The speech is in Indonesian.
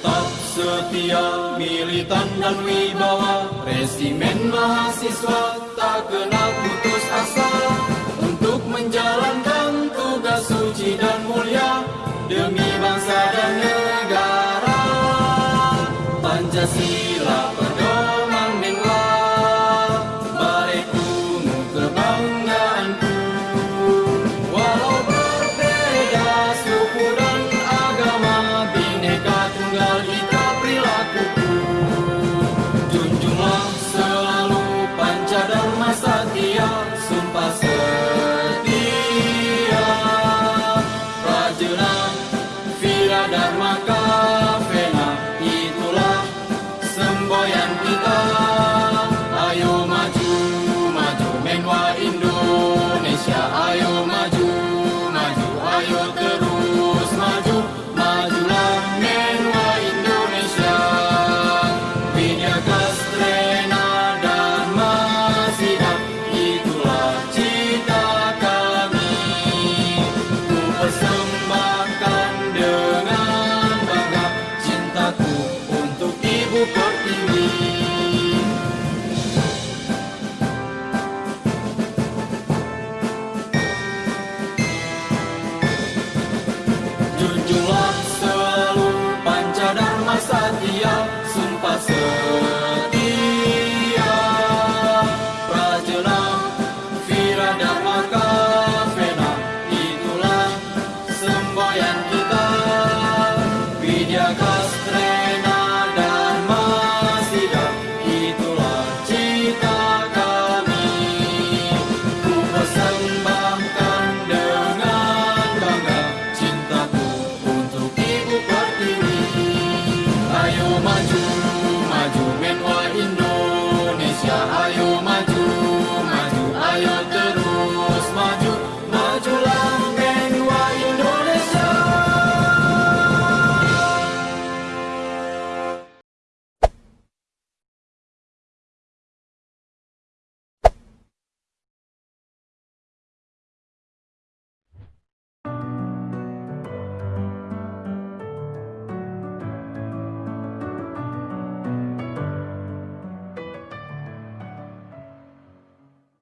Tetap setia, militan dan wibawa, resimen mahasiswa tak kenal putus asa untuk menjalankan tugas suci dan mulia demi bangsa dan negara. Pancasila dan makan Thank you.